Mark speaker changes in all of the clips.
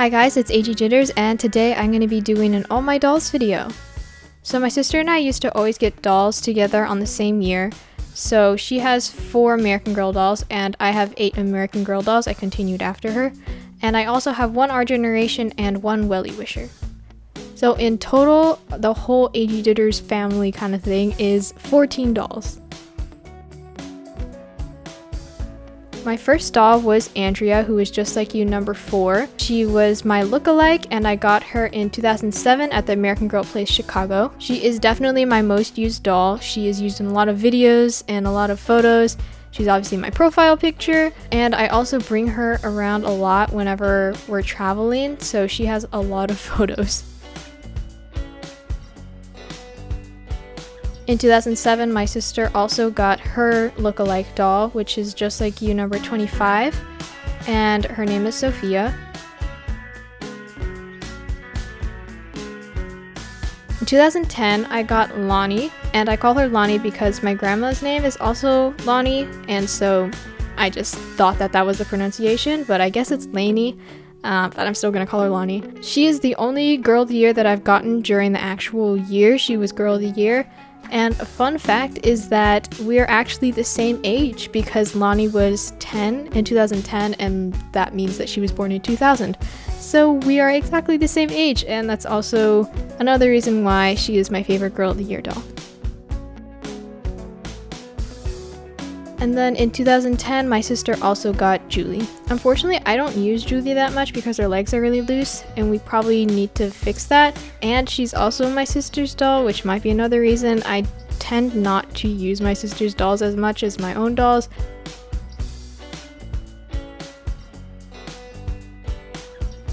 Speaker 1: Hi guys, it's AG Jitters and today I'm going to be doing an All My Dolls video. So my sister and I used to always get dolls together on the same year. So she has four American Girl dolls and I have eight American Girl dolls. I continued after her. And I also have one Our Generation and one Wellie Wisher. So in total, the whole AG Jitters family kind of thing is 14 dolls. My first doll was Andrea, who was just like you, number four. She was my look-alike, and I got her in 2007 at the American Girl Place Chicago. She is definitely my most used doll. She is used in a lot of videos and a lot of photos. She's obviously my profile picture, and I also bring her around a lot whenever we're traveling, so she has a lot of photos. In 2007, my sister also got her look-alike doll, which is just like you, number 25, and her name is Sophia. In 2010, I got Lonnie, and I call her Lonnie because my grandma's name is also Lonnie, and so I just thought that that was the pronunciation, but I guess it's Lanie, uh, but I'm still gonna call her Lonnie. She is the only Girl of the Year that I've gotten during the actual year she was Girl of the Year, and a fun fact is that we're actually the same age because Lonnie was 10 in 2010 and that means that she was born in 2000. So we are exactly the same age and that's also another reason why she is my favorite Girl of the Year doll. And then in 2010, my sister also got Julie. Unfortunately, I don't use Julie that much because her legs are really loose, and we probably need to fix that. And she's also my sister's doll, which might be another reason I tend not to use my sister's dolls as much as my own dolls.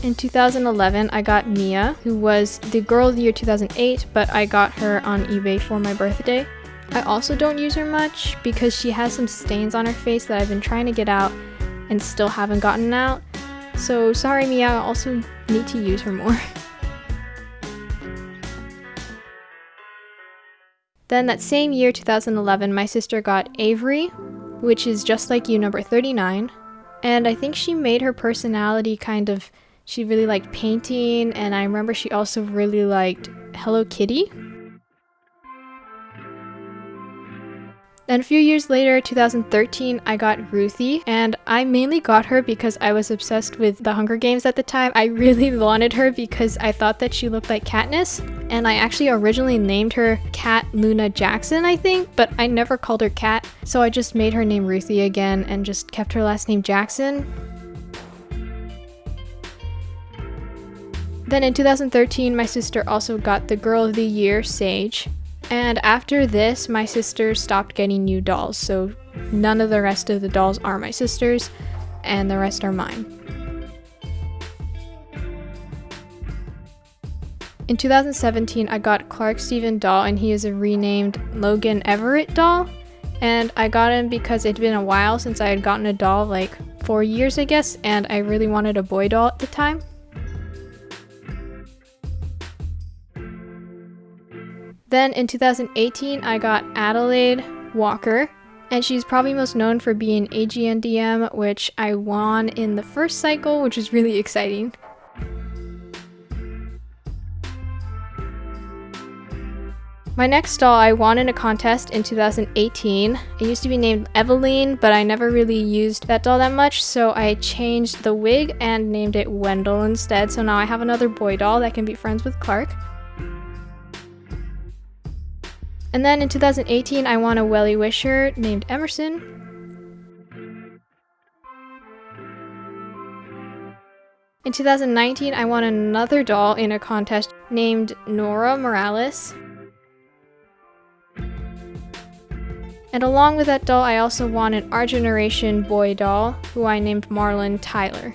Speaker 1: In 2011, I got Mia, who was the Girl of the Year 2008, but I got her on eBay for my birthday. I also don't use her much because she has some stains on her face that I've been trying to get out and still haven't gotten out. So sorry Mia, I also need to use her more. then that same year, 2011, my sister got Avery, which is just like you, number 39. And I think she made her personality kind of, she really liked painting, and I remember she also really liked Hello Kitty. Then a few years later, 2013, I got Ruthie, and I mainly got her because I was obsessed with the Hunger Games at the time. I really wanted her because I thought that she looked like Katniss, and I actually originally named her Kat Luna Jackson, I think, but I never called her Kat, so I just made her name Ruthie again and just kept her last name Jackson. Then in 2013, my sister also got the Girl of the Year, Saige. And after this, my sister stopped getting new dolls, so none of the rest of the dolls are my sister's, and the rest are mine. In 2017, I got Clark Steven doll, and he is a renamed Logan Everett doll. And I got him because it'd been a while since I had gotten a doll, like four years, I guess, and I really wanted a boy doll at the time. Then in 2018, I got Adelaide Walker, and she's probably most known for being AGNDM, which I won in the first cycle, which is really exciting. My next doll I won in a contest in 2018. It used to be named Eveline, but I never really used that doll that much, so I changed the wig and named it Wendell instead. So now I have another boy doll that can be friends with Clark. And then in 2018, I won a Wellie Wisher named Emerson. In 2019, I won another doll in a contest named Nora Morales. And along with that doll, I also won an Our Generation boy doll, who I named Marlon Tyler.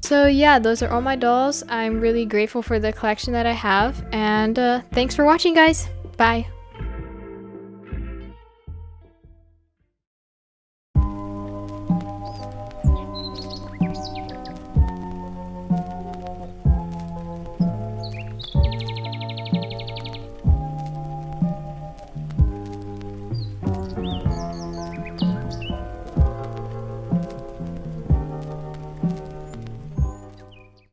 Speaker 1: So yeah, those are all my dolls. I'm really grateful for the collection that I have, and uh, thanks for watching guys! Bye.